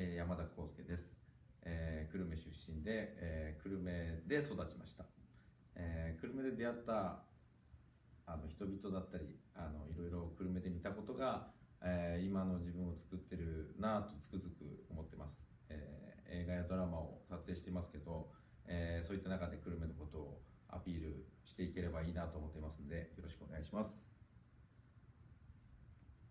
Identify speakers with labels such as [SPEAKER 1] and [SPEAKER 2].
[SPEAKER 1] え、山田康介です、えー、久留米出身で、えー、久留米で育ちました、えー、久留米で出会ったあの人々だったりあのいろいろ久留米で見たことが、えー、今の自分を作ってるなとつくづく思ってます、えー、映画やドラマを撮影していますけど、えー、そういった中で久留米のことをアピールしていければいいなと思ってますのでよろしくお願いします。